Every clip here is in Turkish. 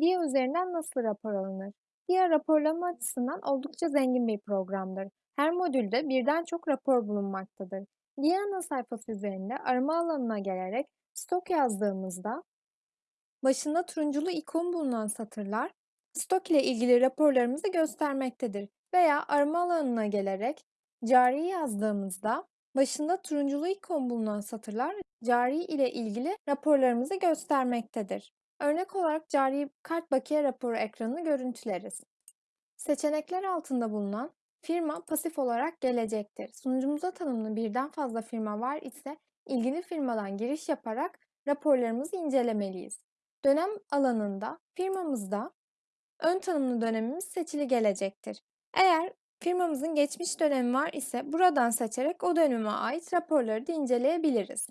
Dia üzerinden nasıl rapor alınır? Dia raporlama açısından oldukça zengin bir programdır. Her modülde birden çok rapor bulunmaktadır. Dia ana sayfası üzerinde arama alanına gelerek stok yazdığımızda başında turunculu ikon bulunan satırlar stok ile ilgili raporlarımızı göstermektedir. Veya arama alanına gelerek cari yazdığımızda başında turunculu ikon bulunan satırlar cari ile ilgili raporlarımızı göstermektedir. Örnek olarak cari kart bakiye raporu ekranını görüntüleriz. Seçenekler altında bulunan firma pasif olarak gelecektir. Sunucumuza tanımlı birden fazla firma var ise ilgili firmadan giriş yaparak raporlarımızı incelemeliyiz. Dönem alanında firmamızda ön tanımlı dönemimiz seçili gelecektir. Eğer firmamızın geçmiş dönemi var ise buradan seçerek o döneme ait raporları da inceleyebiliriz.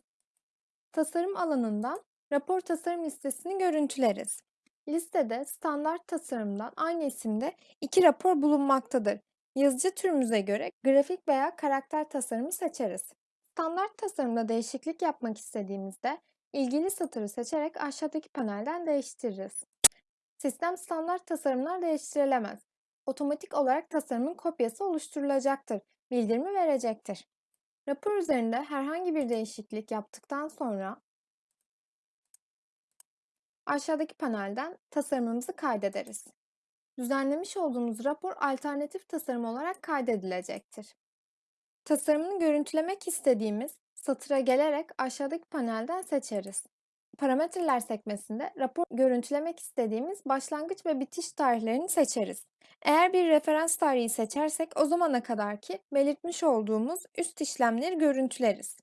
Tasarım alanından rapor tasarım listesini görüntüleriz. Listede standart tasarımdan aynı isimde iki rapor bulunmaktadır. Yazıcı türümüze göre grafik veya karakter tasarımı seçeriz. Standart tasarımda değişiklik yapmak istediğimizde ilgili satırı seçerek aşağıdaki panelden değiştiririz. Sistem standart tasarımlar değiştirilemez. Otomatik olarak tasarımın kopyası oluşturulacaktır. Bildirimi verecektir. Rapor üzerinde herhangi bir değişiklik yaptıktan sonra aşağıdaki panelden tasarımımızı kaydederiz. Düzenlemiş olduğumuz rapor alternatif tasarım olarak kaydedilecektir. Tasarımını görüntülemek istediğimiz satıra gelerek aşağıdaki panelden seçeriz. Parametreler sekmesinde rapor görüntülemek istediğimiz başlangıç ve bitiş tarihlerini seçeriz. Eğer bir referans tarihi seçersek o zamana kadarki belirtmiş olduğumuz üst işlemleri görüntüleriz.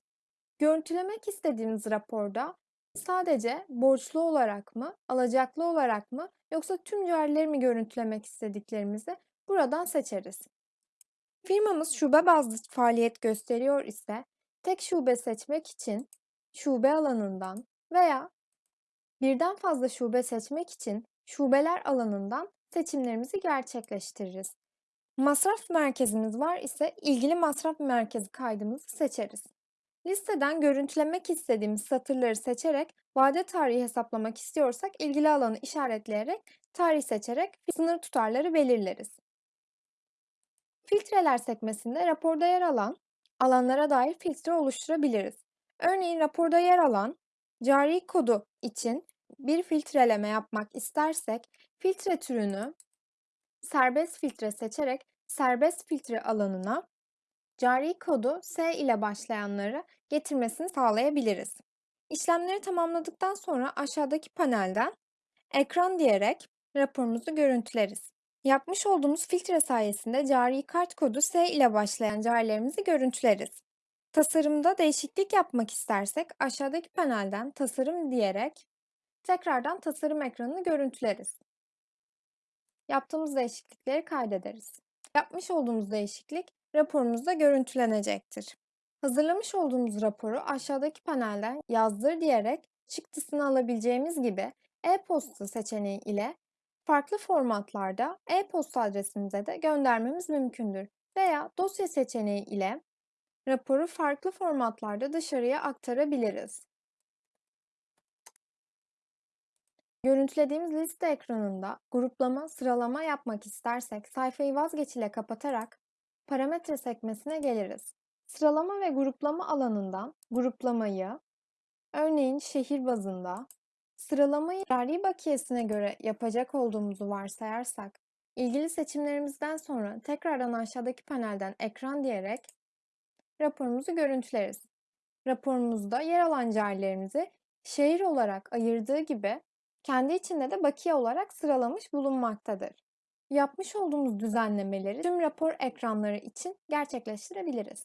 Görüntülemek istediğimiz raporda sadece borçlu olarak mı, alacaklı olarak mı yoksa tüm carileri mi görüntülemek istediklerimizi buradan seçeriz. Firmamız şube bazlı faaliyet gösteriyor ise tek şube seçmek için şube alanından veya birden fazla şube seçmek için şubeler alanından seçimlerimizi gerçekleştiririz. Masraf merkezimiz var ise ilgili masraf merkezi kaydımızı seçeriz. Listeden görüntülemek istediğimiz satırları seçerek vade tarihi hesaplamak istiyorsak ilgili alanı işaretleyerek tarih seçerek sınır tutarları belirleriz. Filtreler sekmesinde raporda yer alan alanlara dair filtre oluşturabiliriz. Örneğin raporda yer alan cari kodu için bir filtreleme yapmak istersek filtre türünü serbest filtre seçerek serbest filtre alanına cari kodu S ile başlayanları getirmesini sağlayabiliriz. İşlemleri tamamladıktan sonra aşağıdaki panelden ekran diyerek raporumuzu görüntüleriz. Yapmış olduğumuz filtre sayesinde cari kart kodu S ile başlayan carilerimizi görüntüleriz. Tasarımda değişiklik yapmak istersek aşağıdaki panelden tasarım diyerek tekrardan tasarım ekranını görüntüleriz. Yaptığımız değişiklikleri kaydederiz. Yapmış olduğumuz değişiklik raporumuzda görüntülenecektir. Hazırlamış olduğumuz raporu aşağıdaki panelden yazdır diyerek çıktısını alabileceğimiz gibi e-posta seçeneği ile farklı formatlarda e-posta adresimize de göndermemiz mümkündür. Veya dosya seçeneği ile raporu farklı formatlarda dışarıya aktarabiliriz. Görüntülediğimiz liste ekranında gruplama, sıralama yapmak istersek sayfayı vazgeç ile kapatarak parametre sekmesine geliriz. Sıralama ve gruplama alanından gruplamayı, örneğin şehir bazında, sıralamayı cari bakiyesine göre yapacak olduğumuzu varsayarsak, ilgili seçimlerimizden sonra tekrardan aşağıdaki panelden ekran diyerek raporumuzu görüntüleriz. Raporumuzda yer alan carilerimizi şehir olarak ayırdığı gibi kendi içinde de bakiye olarak sıralamış bulunmaktadır. Yapmış olduğumuz düzenlemeleri tüm rapor ekranları için gerçekleştirebiliriz.